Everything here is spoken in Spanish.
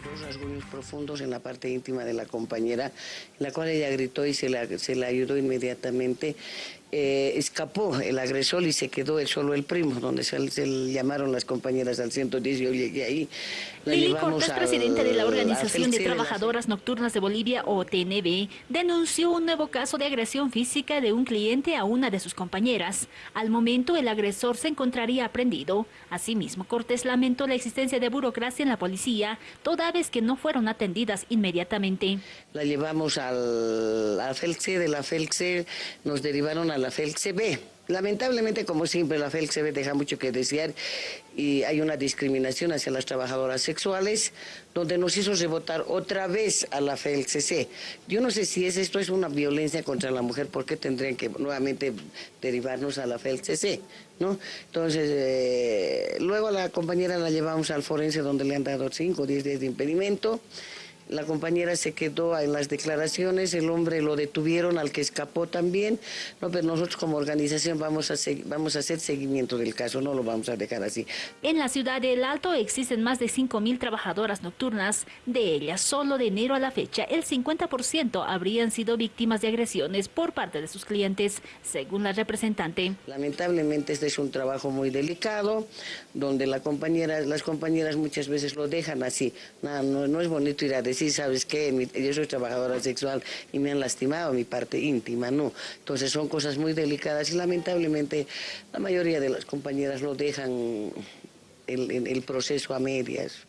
dos rasguños profundos en la parte íntima de la compañera, en la cual ella gritó y se la, se la ayudó inmediatamente. Eh, escapó el agresor y se quedó el, solo el primo, donde se, se llamaron las compañeras al 110 yo llegué ahí. La Lili Cortés, presidente de la Organización de Trabajadoras Nocturnas de Bolivia, OTNB, denunció un nuevo caso de agresión física de un cliente a una de sus compañeras. Al momento, el agresor se encontraría aprendido. Asimismo, Cortés lamentó la existencia de burocracia en la policía, toda vez que no fueron atendidas inmediatamente. La llevamos al, a FELCE, de la FELCE nos derivaron a la FELCE B. Lamentablemente, como siempre, la FELCE B deja mucho que desear y hay una discriminación hacia las trabajadoras sexuales, donde nos hizo rebotar otra vez a la FELCE C. Yo no sé si es esto es una violencia contra la mujer, ¿por qué tendrían que nuevamente derivarnos a la FELCE C? ¿No? Entonces, eh, luego a la compañera la llevamos al forense donde le han dado 5 o 10 días de impedimento. La compañera se quedó en las declaraciones, el hombre lo detuvieron, al que escapó también. No, pero nosotros como organización vamos a, vamos a hacer seguimiento del caso, no lo vamos a dejar así. En la ciudad de El Alto existen más de 5.000 trabajadoras nocturnas. De ellas, solo de enero a la fecha, el 50% habrían sido víctimas de agresiones por parte de sus clientes, según la representante. Lamentablemente este es un trabajo muy delicado, donde la compañera, las compañeras muchas veces lo dejan así. No, no, no es bonito ir a decir, ¿sabes qué? Yo soy trabajadora sexual y me han lastimado mi parte íntima, no. Entonces son cosas muy delicadas y lamentablemente la mayoría de las compañeras lo dejan el proceso a medias.